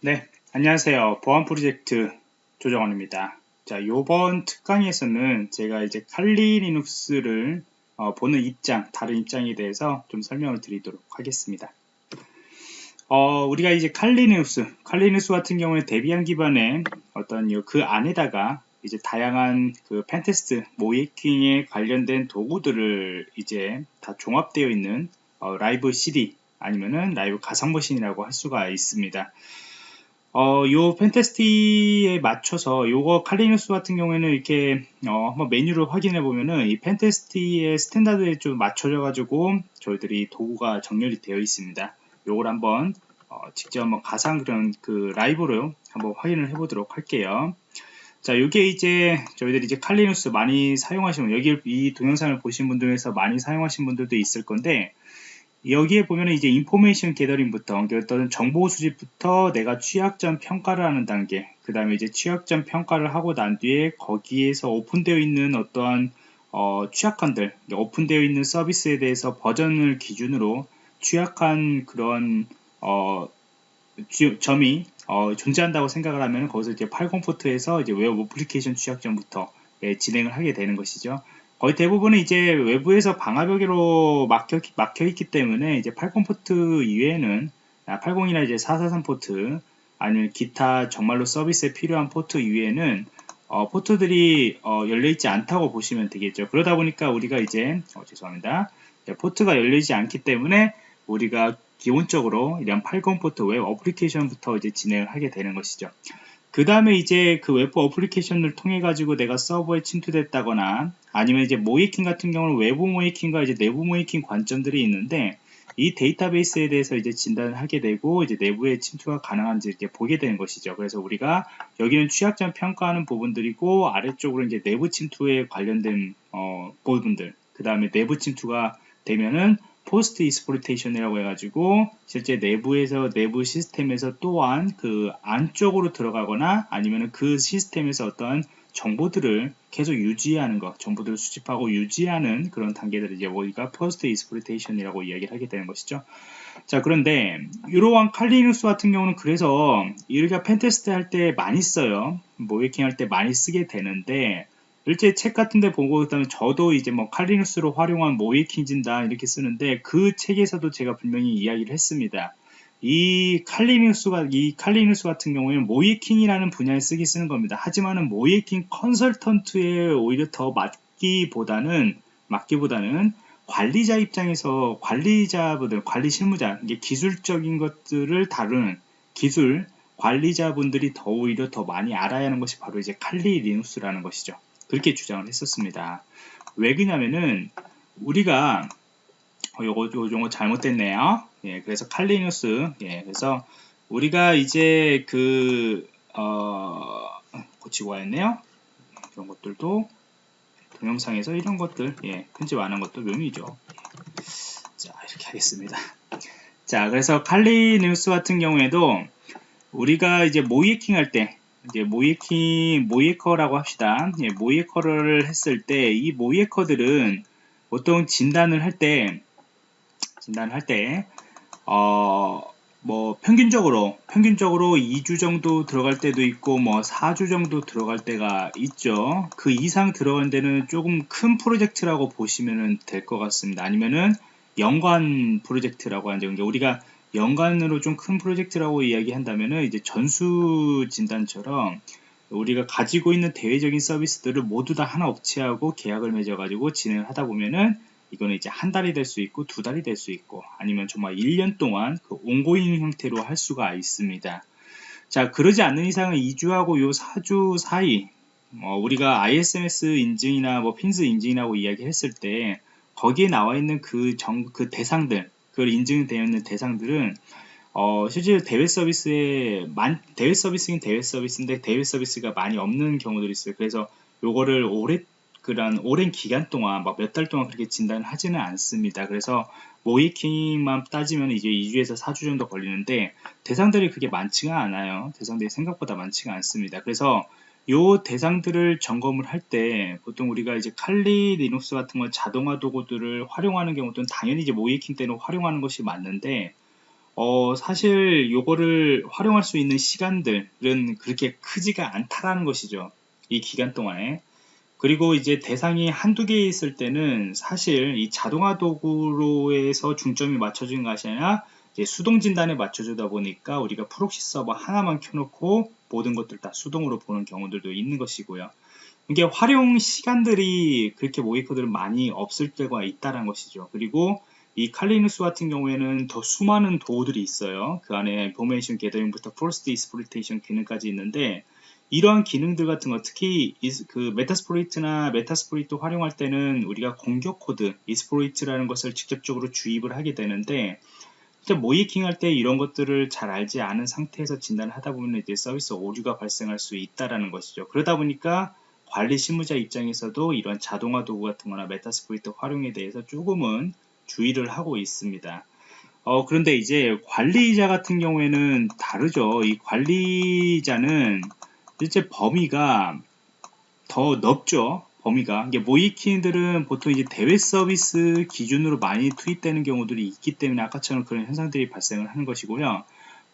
네, 안녕하세요. 보안 프로젝트 조정원입니다. 자, 요번 특강에서는 제가 이제 칼리 리눅스를 어, 보는 입장, 다른 입장에 대해서 좀 설명을 드리도록 하겠습니다. 어, 우리가 이제 칼리 리눅스, 칼리 리눅스 같은 경우에 데비안 기반의 어떤 그 안에다가 이제 다양한 그 pentest, 모의해킹에 관련된 도구들을 이제 다 종합되어 있는 어, 라이브 CD 아니면은 라이브 가상 머신이라고 할 수가 있습니다. 어, 요 pentest에 맞춰서 요거 Kali Linux 같은 경우에는 이렇게 어, 한번 메뉴를 확인해 보면은 이 pentest의 standard에 좀 맞춰져 가지고 저희들이 도구가 정렬이 되어 있습니다. 요걸 한번 어, 직접 한번 가상 그런 그 라이브로 한번 확인을 해 보도록 할게요. 자, 요게 이제 저희들이 이제 Kali Linux 많이 사용하시는 여기 이 동영상을 보신 분들 중에서 많이 사용하신 분들도 있을 건데 여기에 보면 이제 information gathering부터 어떤 정보 수집부터 내가 취약점 평가를 하는 단계 그 다음에 이제 취약점 평가를 하고 난 뒤에 거기에서 오픈되어 있는 어떠한 어, 취약한들 오픈되어 있는 서비스에 대해서 버전을 기준으로 취약한 그런 어, 주, 점이 어, 존재한다고 생각을 하면 거기서 이제 80포트에서 이제 웹 어플리케이션 취약점부터 예, 진행을 하게 되는 것이죠. 거의 대부분은 이제 외부에서 방화벽으로 막혀, 막혀 있기 때문에 이제 80 포트 이외에는 80이나 아, 이제 443 포트 아니면 기타 정말로 서비스에 필요한 포트 이외에는 어, 포트들이 어, 열려있지 않다고 보시면 되겠죠. 그러다 보니까 우리가 이제 어, 죄송합니다. 포트가 열리지 않기 때문에 우리가 기본적으로 이런 80 포트 웹 어플리케이션부터 이제 진행을 하게 되는 것이죠. 그 다음에 이제 그 웹 어플리케이션을 통해 가지고 내가 서버에 침투됐다거나 아니면 이제 모의해킹 같은 경우는 외부 모의해킹과 이제 내부 모의해킹 관점들이 있는데 이 데이터베이스에 대해서 이제 진단을 하게 되고 이제 내부에 침투가 가능한지 이렇게 보게 되는 것이죠. 그래서 우리가 여기는 취약점 평가하는 부분들이고 아래쪽으로 이제 내부 침투에 관련된 어, 부분들 그 다음에 내부 침투가 되면은 post exploitation이라고 해가지고 실제 내부에서 내부 시스템에서 또한 그 안쪽으로 들어가거나 아니면 그 시스템에서 어떤 정보들을 계속 유지하는 것, 정보들을 수집하고 유지하는 그런 단계들을 이제 우리가 post exploitation이라고 이야기를 하게 되는 것이죠. 자 그런데 이러한 칼리눅스 같은 경우는 그래서 우리가 펜테스트 할 때 많이 써요. 모이킹 할 때 많이 쓰게 되는데 일제 책 같은 데 보고 그다음에 저도 이제 뭐 칼리누스로 활용한 모이킹진다 이렇게 쓰는데 그 책에서도 제가 분명히 이야기를 했습니다. 이 칼리누스가 이 칼리누스 같은 경우에는 모이킹이라는 분야에 쓰기 쓰는 겁니다. 하지만은 모이킹 컨설턴트에 오히려 더 맞기보다는 맞기보다는 관리자 입장에서 관리자분들, 관리 실무자, 이게 기술적인 것들을 다루는 기술 관리자분들이 더 오히려 더 많이 알아야 하는 것이 바로 이제 칼리 리눅스라는 것이죠. 그렇게 주장을 했었습니다. 왜 그러냐면은 우리가 어, 요거 요거 잘못됐네요. 예, 그래서 칼리누스 예, 그래서 우리가 이제 그 어, 고치고 와야했네요. 이런 것들도 동영상에서 이런 것들 예, 편집 안 한 것도 묘미죠. 자 이렇게 하겠습니다. 자 그래서 칼리뉴스 같은 경우에도 우리가 이제 모이킹 할 때 이제 모이킹 모이커라고 합시다. 예, 모이커를 했을 때 이 모이커들은 보통 진단을 할 때 진단을 할 때 어, 뭐 평균적으로 평균적으로 2주 정도 들어갈 때도 있고 뭐 4주 정도 들어갈 때가 있죠. 그 이상 들어간 데는 조금 큰 프로젝트라고 보시면 될 것 같습니다. 아니면은 연관 프로젝트라고 하는 게 우리가 연간으로 좀 큰 프로젝트라고 이야기한다면은 이제 전수 진단처럼 우리가 가지고 있는 대외적인 서비스들을 모두 다 하나 업체하고 계약을 맺어가지고 진행을 하다 보면은 이거는 이제 한 달이 될 수 있고 두 달이 될 수 있고 아니면 정말 1년 동안 그 온고잉 형태로 할 수가 있습니다. 자, 그러지 않는 이상은 2주하고 요 4주 사이 뭐 우리가 ISMS 인증이나 뭐 핀스 인증이라고 이야기했을 때 거기에 나와 있는 그 정, 그 대상들 그걸 인증되어 있는 대상들은 어, 실제 대외 서비스에 만, 대외 서비스인 대외 서비스인데 대외 서비스가 많이 없는 경우들이 있어요. 그래서 요거를 오래 그런 오랜 기간 동안 몇달 동안 그렇게 진단을 하지는 않습니다. 그래서 모이킹만 따지면 이제 2주에서 4주 정도 걸리는데 대상들이 그게 많지가 않아요. 대상들이 생각보다 많지가 않습니다. 그래서 요 대상들을 점검을 할 때 보통 우리가 이제 칼리 리눅스 같은 걸 자동화 도구들을 활용하는 경우는 당연히 이제 모이킹 때는 활용하는 것이 맞는데 어, 사실 요거를 활용할 수 있는 시간들은 그렇게 크지가 않다라는 것이죠. 이 기간 동안에. 그리고 이제 대상이 한두 개 있을 때는 사실 이 자동화 도구로에서 중점이 맞춰진 것이 아니라 수동 진단에 맞춰주다 보니까 우리가 프록시 서버 하나만 켜놓고 모든 것들 다 수동으로 보는 경우들도 있는 것이고요. 이게 활용 시간들이 그렇게 코드를 많이 없을 때가 있다는 것이죠. 그리고 이 Kali Linux 같은 경우에는 더 수많은 도구들이 있어요. 그 안에 information gathering부터 post exploitation 기능까지 있는데 이러한 기능들 같은 거 특히 그 Metasploit나 Metasploit 활용할 때는 우리가 공격 코드 exploit라는 것을 직접적으로 주입을 하게 되는데 모의해킹 할 때 이런 것들을 잘 알지 않은 상태에서 진단을 하다 보면 이제 서비스 오류가 발생할 수 있다라는 것이죠. 그러다 보니까 관리 실무자 입장에서도 이런 자동화 도구 같은 거나 Metasploit 활용에 대해서 조금은 주의를 하고 있습니다. 어, 그런데 이제 관리자 같은 경우에는 다르죠. 이 관리자는 실제 범위가 더 넓죠. 범위가. 이게 모이킹들은 보통 이제 대외 서비스 기준으로 많이 투입되는 경우들이 있기 때문에 아까처럼 그런 현상들이 발생을 하는 것이고요.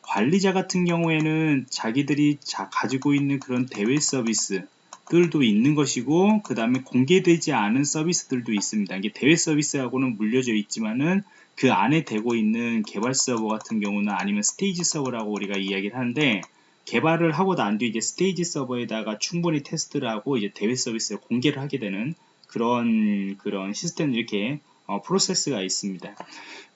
관리자 같은 경우에는 자기들이 자, 가지고 있는 그런 대외 서비스 들도 있는 것이고 그 다음에 공개되지 않은 서비스들도 있습니다. 이게 대외 서비스하고는 물려져 있지만은 그 안에 되고 있는 개발 서버 같은 경우는 아니면 스테이지 서버라고 우리가 이야기를 하는데 개발을 하고 난 뒤 이제 스테이지 서버에다가 충분히 테스트를 하고 이제 대외 서비스를 공개를 하게 되는 그런 그런 시스템 이렇게 어, 프로세스가 있습니다.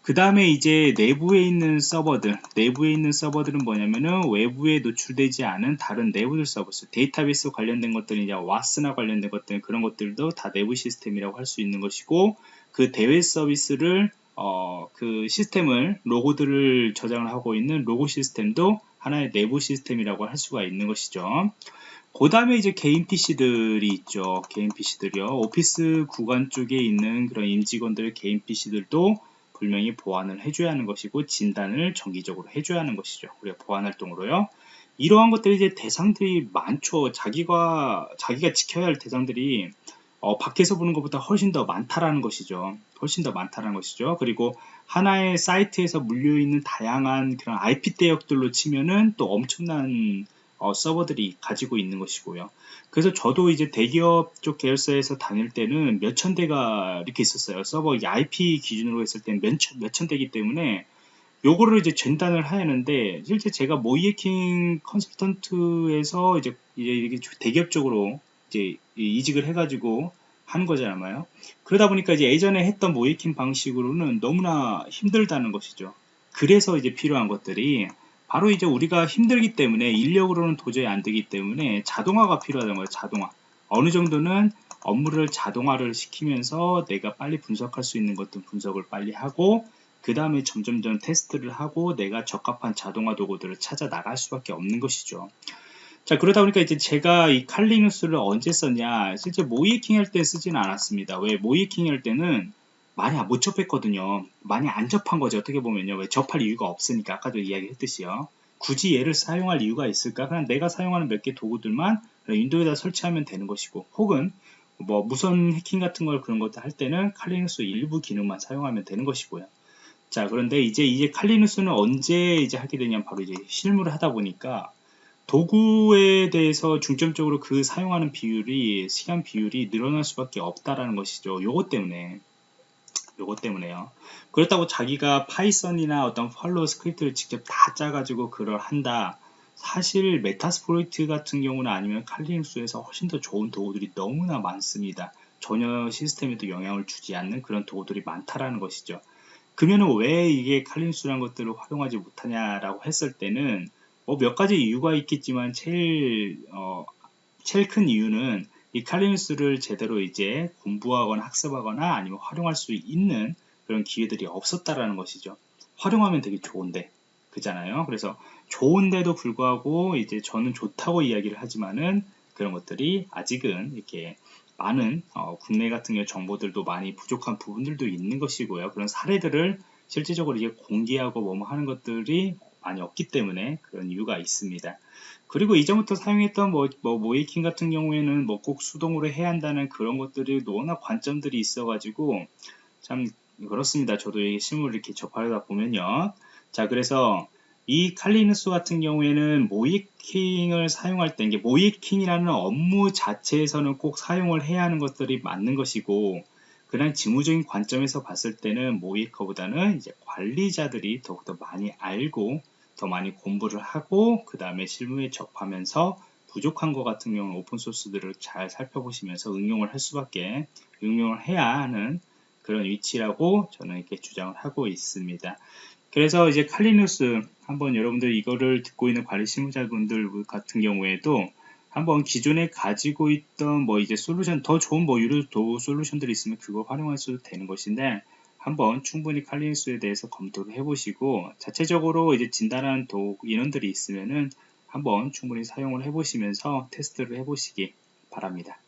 그 다음에 이제 내부에 있는 서버들, 내부에 있는 서버들은 뭐냐면은 외부에 노출되지 않은 다른 내부들 서버스, 데이터베이스 관련된 것들이 이제 WAS나 관련된 것들, 그런 것들도 다 내부 시스템이라고 할 수 있는 것이고, 그 대외 서비스를, 어, 그 시스템을, 로그들을 저장을 하고 있는 로그 시스템도 하나의 내부 시스템이라고 할 수가 있는 것이죠. 그 다음에 이제 개인 PC들이 있죠. 개인 PC들이요. 오피스 구간 쪽에 있는 그런 임직원들의 개인 PC들도 분명히 보완을 해줘야 하는 것이고 진단을 정기적으로 해줘야 하는 것이죠. 우리가 보안 활동으로요. 이러한 것들이 이제 대상들이 많죠. 자기가 자기가 지켜야 할 대상들이 어, 밖에서 보는 것보다 훨씬 더 많다라는 것이죠. 훨씬 더 많다라는 것이죠. 그리고 하나의 사이트에서 물려 있는 다양한 그런 IP 대역들로 치면은 또 엄청난 어, 서버들이 가지고 있는 것이고요. 그래서 저도 이제 대기업 쪽 계열사에서 다닐 때는 몇천 대가 이렇게 있었어요. 서버 IP 기준으로 했을 때는 몇 천, 몇천 대기 때문에 요거를 이제 전단을 하였는데 실제 제가 모이에킹 컨설턴트에서 이제 이제 대기업 쪽으로 이제 이직을 해가지고 하는 거잖아요. 그러다 보니까 이제 예전에 했던 모이킹 방식으로는 너무나 힘들다는 것이죠. 그래서 이제 필요한 것들이 바로 이제 우리가 힘들기 때문에 인력으로는 도저히 안 되기 때문에 자동화가 필요하다는 거예요. 자동화. 어느 정도는 업무를 자동화를 시키면서 내가 빨리 분석할 수 있는 것들 분석을 빨리 하고 그 다음에 점점점 테스트를 하고 내가 적합한 자동화 도구들을 찾아 나갈 수밖에 없는 것이죠. 자 그러다 보니까 이제 제가 이 칼리누스를 언제 썼냐 실제 모이킹 할 때 쓰지는 않았습니다. 왜 모이킹 할 때는 많이 못 접했거든요. 많이 안 접한 거죠. 어떻게 보면요. 왜 접할 이유가 없으니까 아까도 이야기했듯이요. 굳이 얘를 사용할 이유가 있을까? 그냥 내가 사용하는 몇 개 도구들만 윈도우에다 설치하면 되는 것이고 혹은 뭐 무선 해킹 같은 걸 그런 것들 할 때는 칼리누스 일부 기능만 사용하면 되는 것이고요. 자 그런데 이제 이제 칼리누스는 언제 이제 하게 되냐면 바로 이제 실무를 하다 보니까 도구에 대해서 중점적으로 그 사용하는 비율이 시간 비율이 늘어날 수밖에 없다라는 것이죠. 요것 때문에 요것 때문에요. 그렇다고 자기가 Python이나 어떤 Perl 스크립트를 직접 다 짜가지고 그걸 한다. 사실 Metasploit 같은 경우는 아니면 칼리눅스에서 훨씬 더 좋은 도구들이 너무나 많습니다. 전혀 시스템에도 영향을 주지 않는 그런 도구들이 많다라는 것이죠. 그러면 왜 이게 칼리눅스라는 것들을 활용하지 못하냐라고 했을 때는 뭐 몇 가지 이유가 있겠지만 제일 어, 제일 큰 이유는 이 칼리누스를 제대로 이제 공부하거나 학습하거나 아니면 활용할 수 있는 그런 기회들이 없었다라는 것이죠. 활용하면 되게 좋은데 그잖아요. 그래서 좋은데도 불구하고 이제 저는 좋다고 이야기를 하지만은 그런 것들이 아직은 이렇게 많은 어, 국내 같은 경우 정보들도 많이 부족한 부분들도 있는 것이고요. 그런 사례들을 실질적으로 이게 공개하고 뭐뭐 하는 것들이 많이 없기 때문에 그런 이유가 있습니다. 그리고 이전부터 사용했던 뭐, 뭐 모이킹 같은 경우에는 뭐 꼭 수동으로 해야 한다는 그런 것들이 워낙 관점들이 있어가지고 참 그렇습니다. 저도 이 실물을 이렇게 접하다 보면요. 자, 그래서 이 칼리누스 같은 경우에는 모이킹을 사용할 때, 이게 모이킹이라는 업무 자체에서는 꼭 사용을 해야 하는 것들이 맞는 것이고, 그냥 직무적인 관점에서 봤을 때는 모이커보다는 이제 관리자들이 더욱더 많이 알고 더 많이 공부를 하고 그 다음에 실무에 접하면서 부족한 것 같은 경우는 오픈소스들을 잘 살펴보시면서 응용을 할 수밖에 응용을 해야 하는 그런 위치라고 저는 이렇게 주장을 하고 있습니다. 그래서 이제 칼리누스 한번 여러분들 이거를 듣고 있는 관리 실무자분들 같은 경우에도 한번 기존에 가지고 있던 뭐 이제 솔루션 더 좋은 뭐 유료 도 솔루션들이 있으면 그거 활용하셔도 되는 것인데 한번 충분히 칼리누스에 대해서 검토를 해보시고 자체적으로 이제 진단하는 도 인원들이 있으면은 한번 충분히 사용을 해보시면서 테스트를 해보시기 바랍니다.